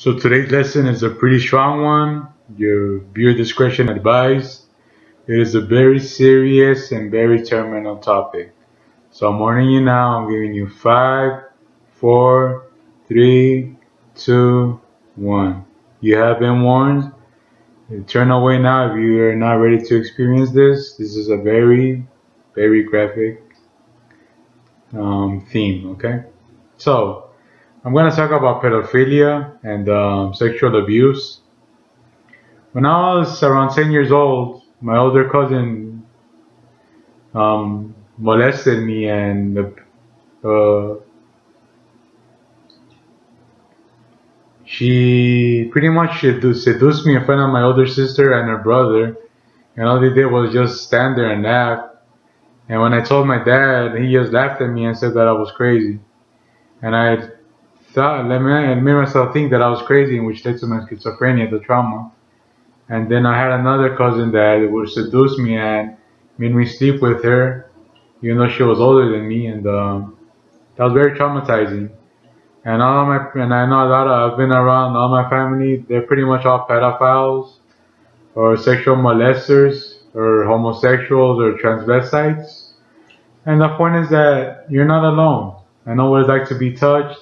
So today's lesson is a pretty strong one. Your viewer discretion advised. It is a very serious and very terminal topic. So I'm warning you now. I'm giving you five, four, three, two, one. You have been warned. Turn away now if you are not ready to experience this. This is a very, very graphic um, theme. Okay. So I'm going to talk about pedophilia and um, sexual abuse. When I was around 10 years old, my older cousin um, molested me and uh, she pretty much seduced me in front of my older sister and her brother. And all they did was just stand there and laugh. And when I told my dad, he just laughed at me and said that I was crazy. And I me, I made myself think that I was crazy, which led to my schizophrenia, the trauma. And then I had another cousin that would seduce me and made me sleep with her, even though she was older than me, and um, that was very traumatizing. And all my, and I know a lot of, I've been around all my family, they're pretty much all pedophiles, or sexual molesters, or homosexuals, or transvestites. And the point is that you're not alone. I know what it's like to be touched,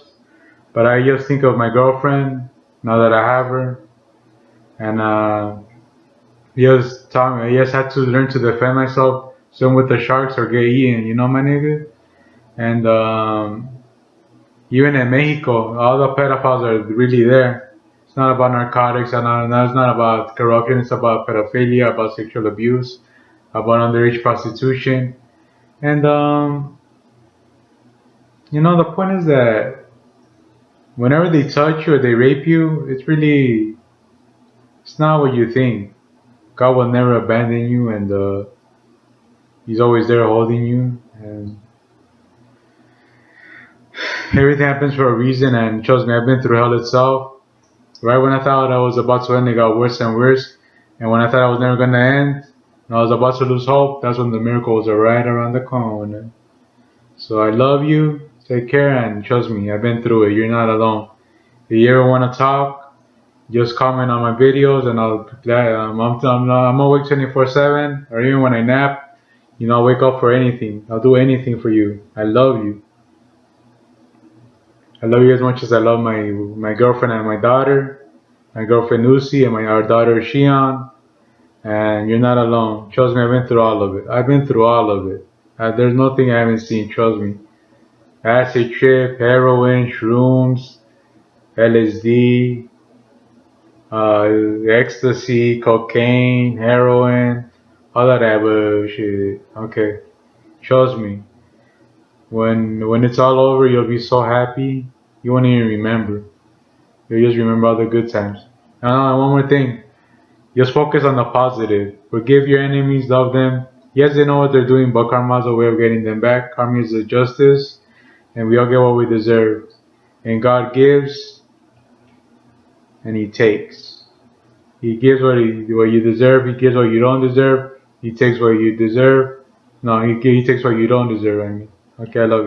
but I just think of my girlfriend now that I have her, and uh, just taught. I just had to learn to defend myself. Swim with the sharks or get eaten. You know, my nigga. And um, even in Mexico, all the pedophiles are really there. It's not about narcotics, and it's not about corruption. It's about pedophilia, about sexual abuse, about underage prostitution, and um, you know the point is that whenever they touch you or they rape you, it's really, it's not what you think. God will never abandon you and uh, He's always there holding you. And everything happens for a reason and trust me, I've been through hell itself. Right when I thought I was about to end, it got worse and worse. And when I thought I was never going to end, and I was about to lose hope, that's when the miracles are right around the corner. So I love you. Take care and trust me, I've been through it. You're not alone. If you ever want to talk, just comment on my videos and I'll um, I'm, I'm, I'm awake 24 7 or even when I nap, you know, I'll wake up for anything. I'll do anything for you. I love you. I love you as much as I love my my girlfriend and my daughter, my girlfriend Lucy and my our daughter Shion. And you're not alone. Trust me, I've been through all of it. I've been through all of it. Uh, there's nothing I haven't seen. Trust me acid trip, heroin, shrooms, LSD, uh, ecstasy, cocaine, heroin, all of that bullshit. Okay, trust me. When when it's all over, you'll be so happy you won't even remember. You'll just remember all the good times. And uh, one more thing, just focus on the positive. Forgive your enemies, love them. Yes, they know what they're doing, but karma is a way of getting them back. Karma is a justice and we all get what we deserve. And God gives and He takes. He gives what, he, what you deserve, He gives what you don't deserve, He takes what you deserve. No, He, he takes what you don't deserve, I mean. Okay, I love you.